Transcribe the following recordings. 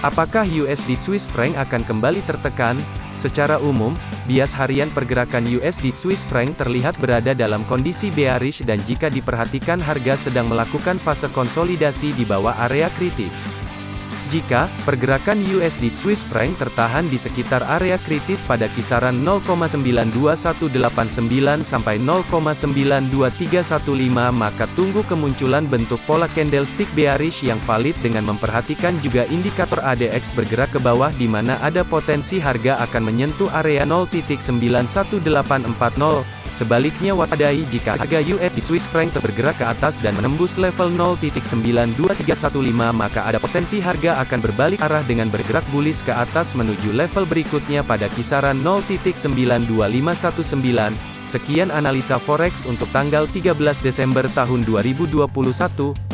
Apakah USD Swiss franc akan kembali tertekan? Secara umum, bias harian pergerakan USD Swiss franc terlihat berada dalam kondisi bearish dan jika diperhatikan harga sedang melakukan fase konsolidasi di bawah area kritis. Jika pergerakan USD Swiss franc tertahan di sekitar area kritis pada kisaran 0,92189 sampai 0,92315 maka tunggu kemunculan bentuk pola candlestick bearish yang valid dengan memperhatikan juga indikator ADX bergerak ke bawah di mana ada potensi harga akan menyentuh area 0.91840 Sebaliknya waspadai jika harga USD Swiss franc bergerak ke atas dan menembus level 0.92315 maka ada potensi harga akan berbalik arah dengan bergerak bullish ke atas menuju level berikutnya pada kisaran 0.92519. Sekian analisa forex untuk tanggal 13 Desember tahun 2021.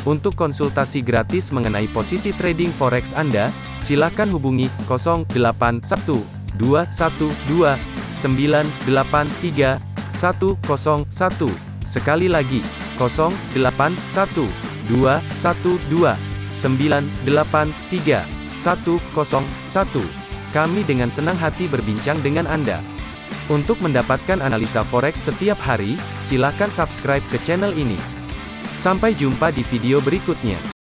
Untuk konsultasi gratis mengenai posisi trading forex Anda, silakan hubungi 0812129831 101. Sekali lagi, 081 212 983 101. Kami dengan senang hati berbincang dengan Anda. Untuk mendapatkan analisa forex setiap hari, silakan subscribe ke channel ini. Sampai jumpa di video berikutnya.